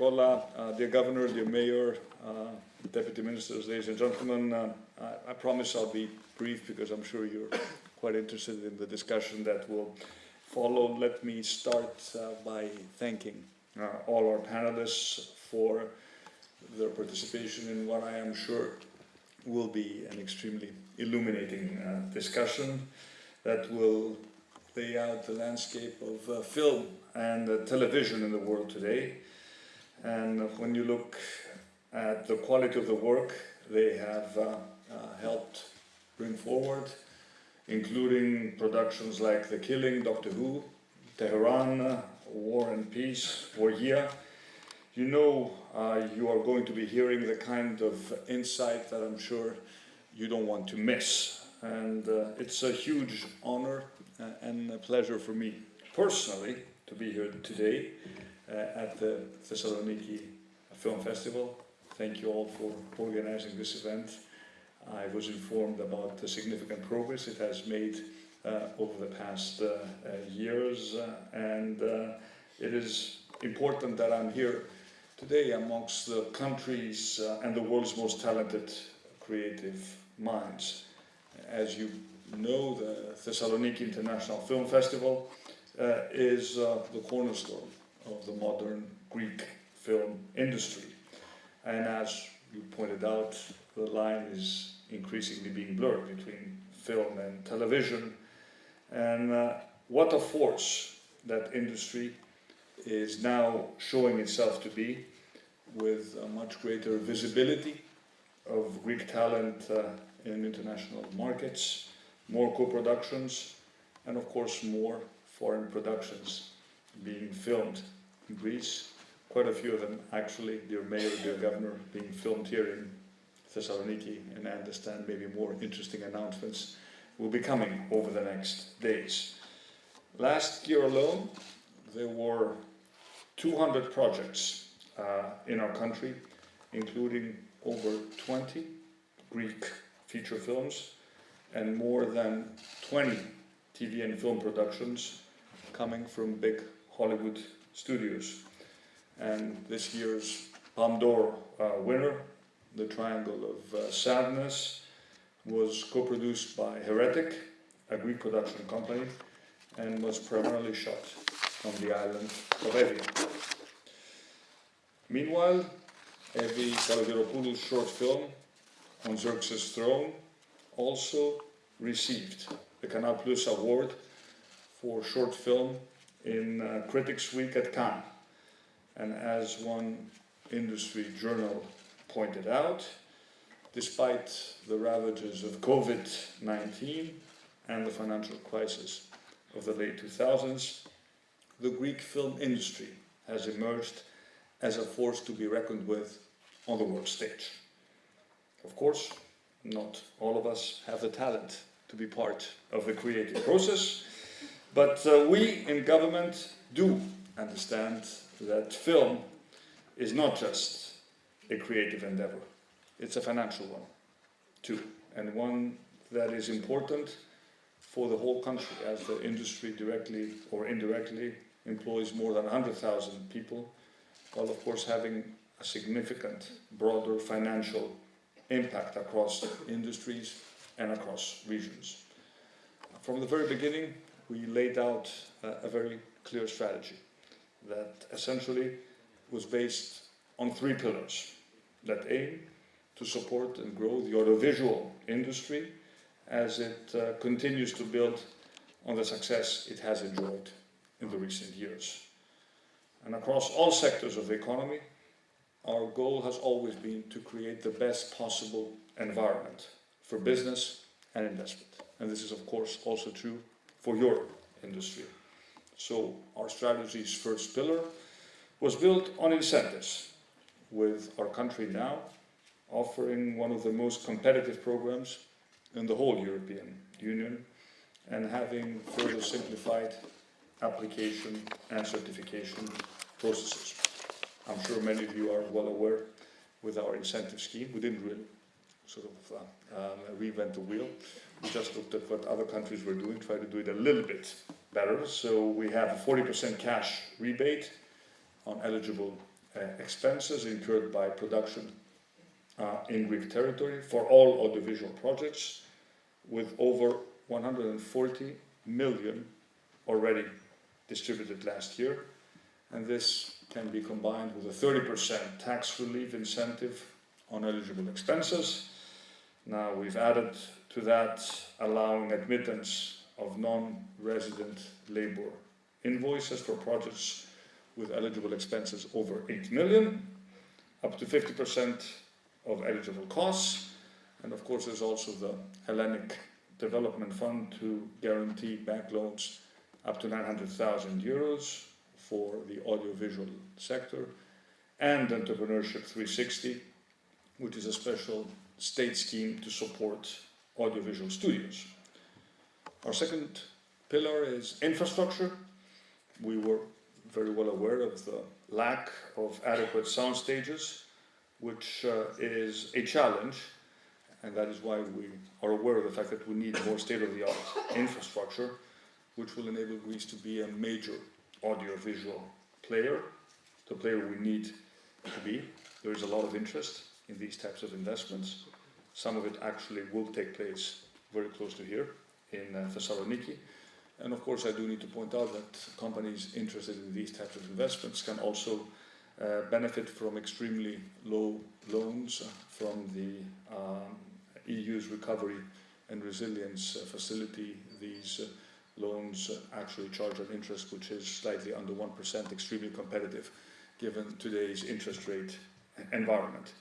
Nicola, uh, dear Governor, dear Mayor, uh, Deputy Ministers, ladies and gentlemen, uh, I, I promise I'll be brief because I'm sure you're quite interested in the discussion that will follow. Let me start uh, by thanking all our panelists for their participation in what I am sure will be an extremely illuminating uh, discussion that will lay out the landscape of uh, film and uh, television in the world today. And when you look at the quality of the work they have uh, uh, helped bring forward, including productions like The Killing, Doctor Who, Tehran, War and Peace, Wargia, you know uh, you are going to be hearing the kind of insight that I'm sure you don't want to miss. And uh, it's a huge honor uh, and a pleasure for me personally to be here today at the Thessaloniki Film Festival. Thank you all for organizing this event. I was informed about the significant progress it has made uh, over the past uh, uh, years and it is important that I'm here today amongst the countries uh, and the world's most talented creative minds. As you know, the Thessaloniki International Film Festival uh, is uh, the cornerstone of the modern Greek film industry. And as you pointed out, the line is increasingly being blurred between film and television. And uh, what a force that industry is now showing itself to be with a much greater visibility of Greek talent uh, in international markets, more co-productions, and of course more foreign productions being filmed in Greece. Quite a few of them actually, dear Mayor, dear Governor, being filmed here in Thessaloniki, and I understand maybe more interesting announcements will be coming over the next days. Last year alone, there were 200 projects uh, in our country, including over 20 Greek feature films and more than 20 TV and film productions coming from big Hollywood studios. And this year's Palme d'Or uh, winner, The Triangle of uh, Sadness, was co-produced by Heretic, a Greek production company, and was primarily shot on the island of Evia. Meanwhile, Evi Kalogeropoulou's short film on Xerxes' throne also received the Canal Plus award for short film in uh, Critics Week at Cannes. And as one industry journal pointed out, despite the ravages of COVID-19 and the financial crisis of the late 2000s, the Greek film industry has emerged as a force to be reckoned with on the world stage. Of course, not all of us have the talent to be part of the creative process, but uh, we in government do understand that film is not just a creative endeavor, it's a financial one too, and one that is important for the whole country as the industry directly or indirectly employs more than 100,000 people while of course having a significant broader financial impact across industries and across regions. From the very beginning, we laid out a, a very clear strategy that essentially was based on three pillars that aim to support and grow the audiovisual industry as it uh, continues to build on the success it has enjoyed in the recent years. And across all sectors of the economy, our goal has always been to create the best possible environment for business and investment. And this is of course also true for your industry. So our strategy's first pillar was built on incentives, with our country now offering one of the most competitive programs in the whole European Union and having further simplified application and certification processes. I'm sure many of you are well aware with our incentive scheme. We didn't really sort of uh, um, reinvent the wheel. We just looked at what other countries were doing, tried to do it a little bit better. So we have a 40% cash rebate on eligible uh, expenses incurred by production uh, in Greek territory for all audiovisual projects, with over 140 million already distributed last year. And this can be combined with a 30% tax relief incentive on eligible expenses. Now we've added to that allowing admittance of non-resident labor invoices for projects with eligible expenses over 8 million, up to 50% of eligible costs. And of course, there's also the Hellenic Development Fund to guarantee bank loans up to 900,000 euros for the audiovisual sector, and Entrepreneurship 360, which is a special state scheme to support audiovisual studios. Our second pillar is infrastructure. We were very well aware of the lack of adequate sound stages, which uh, is a challenge, and that is why we are aware of the fact that we need more state-of-the-art infrastructure, which will enable Greece to be a major audiovisual player, the player we need to be. There is a lot of interest in these types of investments. Some of it actually will take place very close to here in uh, Thessaloniki. And of course, I do need to point out that companies interested in these types of investments can also uh, benefit from extremely low loans from the um, EU's recovery and resilience facility. These uh, loans actually charge an interest which is slightly under 1%, extremely competitive given today's interest rate environment.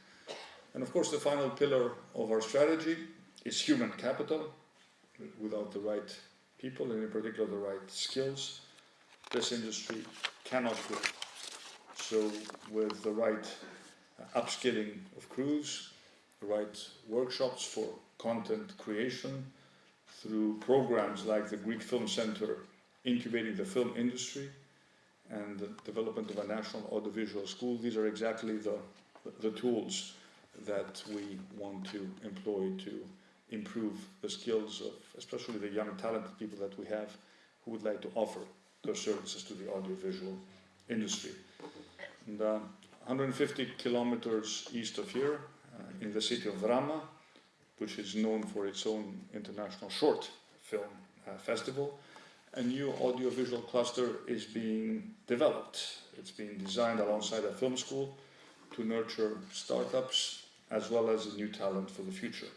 And of course, the final pillar of our strategy is human capital. Without the right people, and in particular the right skills, this industry cannot grow. So with the right upskilling of crews, the right workshops for content creation, through programs like the Greek Film Center incubating the film industry and the development of a national audiovisual school, these are exactly the, the tools that we want to employ to improve the skills of especially the young talented people that we have who would like to offer their services to the audiovisual industry. And, uh, 150 kilometers east of here, uh, in the city of Drama, which is known for its own international short film uh, festival, a new audiovisual cluster is being developed. It's being designed alongside a film school to nurture startups as well as a new talent for the future.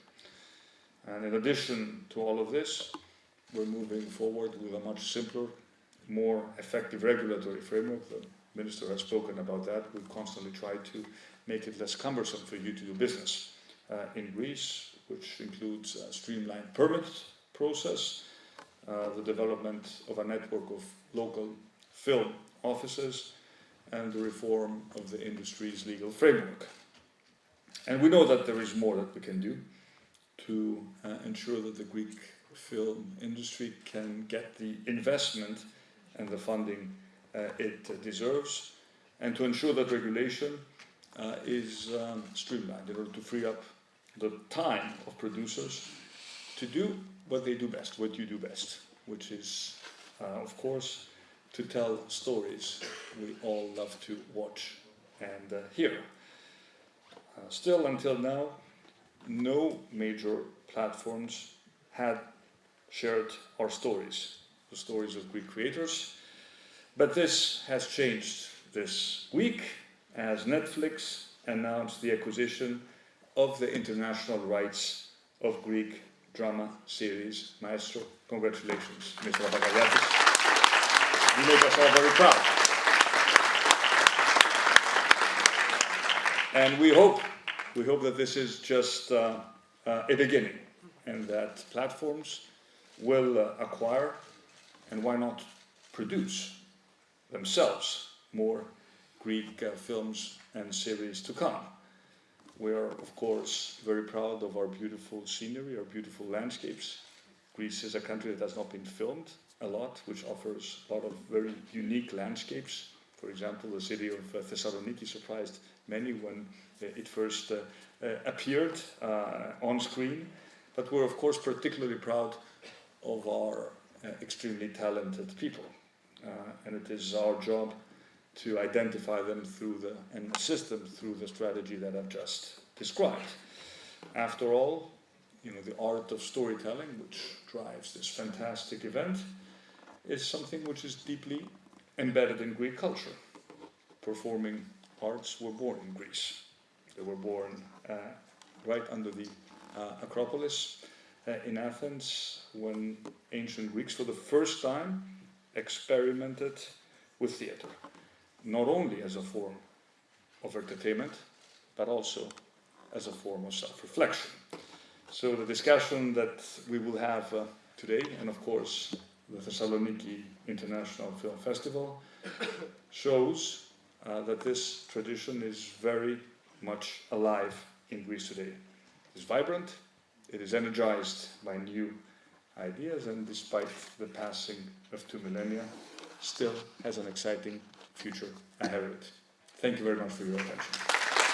And in addition to all of this, we're moving forward with a much simpler, more effective regulatory framework. The Minister has spoken about that. We constantly try to make it less cumbersome for you to do business uh, in Greece, which includes a streamlined permit process, uh, the development of a network of local film offices, and the reform of the industry's legal framework. And we know that there is more that we can do to uh, ensure that the Greek film industry can get the investment and the funding uh, it deserves, and to ensure that regulation uh, is um, streamlined in order to free up the time of producers to do what they do best, what you do best, which is, uh, of course, to tell stories we all love to watch and uh, hear. Uh, still, until now, no major platforms had shared our stories, the stories of Greek creators. But this has changed this week as Netflix announced the acquisition of the international rights of Greek drama series Maestro. Congratulations, Mr. Papakaliatis. You make us all very proud. And we hope we hope that this is just uh, uh, a beginning and that platforms will uh, acquire and why not produce themselves more Greek uh, films and series to come. We are, of course, very proud of our beautiful scenery, our beautiful landscapes. Greece is a country that has not been filmed a lot, which offers a lot of very unique landscapes. For example, the city of uh, Thessaloniki surprised many when it first uh, uh, appeared uh, on screen. But we're of course particularly proud of our extremely talented people. and it is our job to identify them through the, and assist them through the strategy that I've just described. After all, you know, the art of storytelling, which drives this fantastic event, is something which is deeply embedded in Greek culture. Performing arts were born in Greece. They were born uh, right under the uh, Acropolis uh, in Athens when ancient Greeks, for the first time, experimented with theatre, not only as a form of entertainment, but also as a form of self reflection. So, the discussion that we will have uh, today, and of course, the Thessaloniki International Film Festival, shows uh, that this tradition is very much alive in Greece today. It's vibrant, it is energized by new ideas, and despite the passing of two millennia, still has an exciting future ahead of it. Thank you very much for your attention.